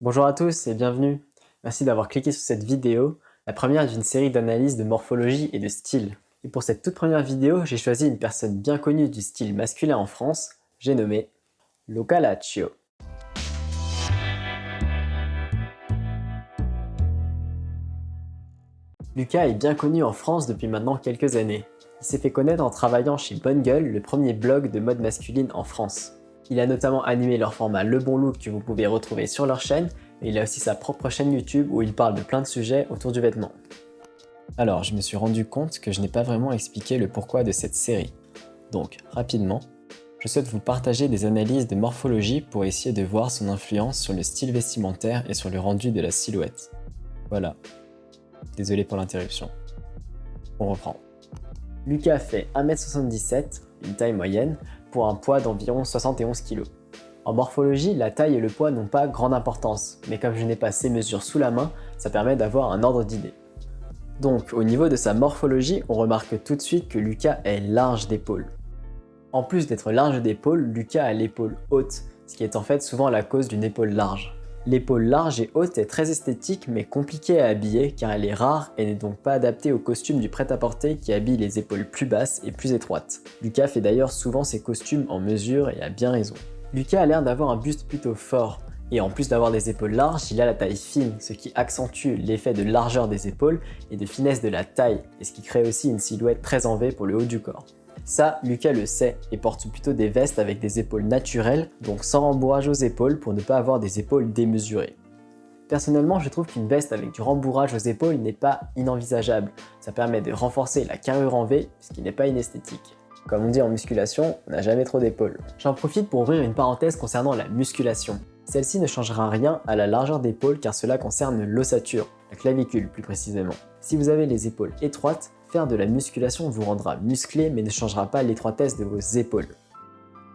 Bonjour à tous et bienvenue. Merci d'avoir cliqué sur cette vidéo, la première d'une série d'analyses de morphologie et de style. Et pour cette toute première vidéo, j'ai choisi une personne bien connue du style masculin en France, j'ai nommé Luca Laccio. Luca est bien connu en France depuis maintenant quelques années. Il s'est fait connaître en travaillant chez Bonne Gueule, le premier blog de mode masculine en France. Il a notamment animé leur format Le Bon Look que vous pouvez retrouver sur leur chaîne, et il a aussi sa propre chaîne YouTube où il parle de plein de sujets autour du vêtement. Alors, je me suis rendu compte que je n'ai pas vraiment expliqué le pourquoi de cette série. Donc, rapidement, je souhaite vous partager des analyses de morphologie pour essayer de voir son influence sur le style vestimentaire et sur le rendu de la silhouette. Voilà. Désolé pour l'interruption. On reprend. Lucas fait 1m77, une taille moyenne, pour un poids d'environ 71 kg. En morphologie, la taille et le poids n'ont pas grande importance, mais comme je n'ai pas ces mesures sous la main, ça permet d'avoir un ordre d'idée. Donc, au niveau de sa morphologie, on remarque tout de suite que Lucas est large d'épaule. En plus d'être large d'épaule, Lucas a l'épaule haute, ce qui est en fait souvent la cause d'une épaule large. L'épaule large et haute est très esthétique mais compliquée à habiller car elle est rare et n'est donc pas adaptée au costume du prêt-à-porter qui habille les épaules plus basses et plus étroites. Lucas fait d'ailleurs souvent ses costumes en mesure et a bien raison. Lucas a l'air d'avoir un buste plutôt fort, et en plus d'avoir des épaules larges, il a la taille fine, ce qui accentue l'effet de largeur des épaules et de finesse de la taille, et ce qui crée aussi une silhouette très en V pour le haut du corps. Ça, Lucas le sait et porte plutôt des vestes avec des épaules naturelles, donc sans rembourrage aux épaules pour ne pas avoir des épaules démesurées. Personnellement, je trouve qu'une veste avec du rembourrage aux épaules n'est pas inenvisageable. Ça permet de renforcer la carrure en V, ce qui n'est pas inesthétique. Comme on dit en musculation, on n'a jamais trop d'épaules. J'en profite pour ouvrir une parenthèse concernant la musculation. Celle-ci ne changera rien à la largeur d'épaule car cela concerne l'ossature, la clavicule plus précisément. Si vous avez les épaules étroites, Faire de la musculation vous rendra musclé mais ne changera pas l'étroitesse de vos épaules.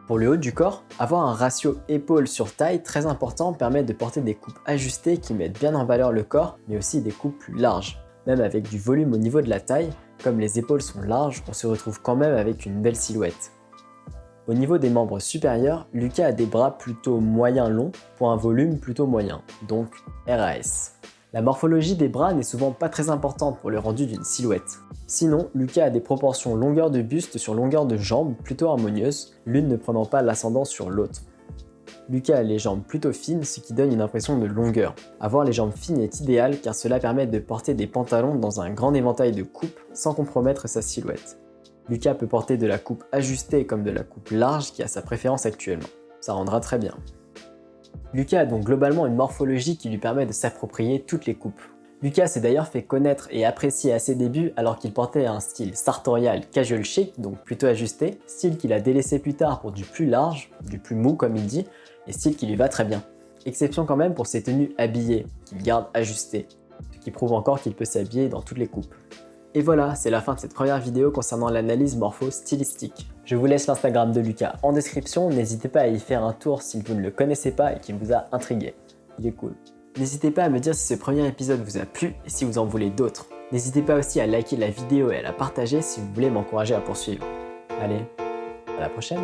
Pour le haut du corps, avoir un ratio épaule sur taille très important permet de porter des coupes ajustées qui mettent bien en valeur le corps, mais aussi des coupes plus larges. Même avec du volume au niveau de la taille, comme les épaules sont larges, on se retrouve quand même avec une belle silhouette. Au niveau des membres supérieurs, Lucas a des bras plutôt moyen longs pour un volume plutôt moyen, donc RAS. La morphologie des bras n'est souvent pas très importante pour le rendu d'une silhouette. Sinon, Lucas a des proportions longueur de buste sur longueur de jambes plutôt harmonieuses, l'une ne prenant pas l'ascendant sur l'autre. Lucas a les jambes plutôt fines, ce qui donne une impression de longueur. Avoir les jambes fines est idéal car cela permet de porter des pantalons dans un grand éventail de coupes sans compromettre sa silhouette. Lucas peut porter de la coupe ajustée comme de la coupe large qui a sa préférence actuellement. Ça rendra très bien. Lucas a donc globalement une morphologie qui lui permet de s'approprier toutes les coupes. Lucas s'est d'ailleurs fait connaître et apprécier à ses débuts alors qu'il portait un style sartorial casual chic, donc plutôt ajusté, style qu'il a délaissé plus tard pour du plus large, du plus mou comme il dit, et style qui lui va très bien. Exception quand même pour ses tenues habillées, qu'il garde ajustées, ce qui prouve encore qu'il peut s'habiller dans toutes les coupes. Et voilà, c'est la fin de cette première vidéo concernant l'analyse morpho-stylistique. Je vous laisse l'Instagram de Lucas en description, n'hésitez pas à y faire un tour si vous ne le connaissez pas et qu'il vous a intrigué. Il est cool. N'hésitez pas à me dire si ce premier épisode vous a plu et si vous en voulez d'autres. N'hésitez pas aussi à liker la vidéo et à la partager si vous voulez m'encourager à poursuivre. Allez, à la prochaine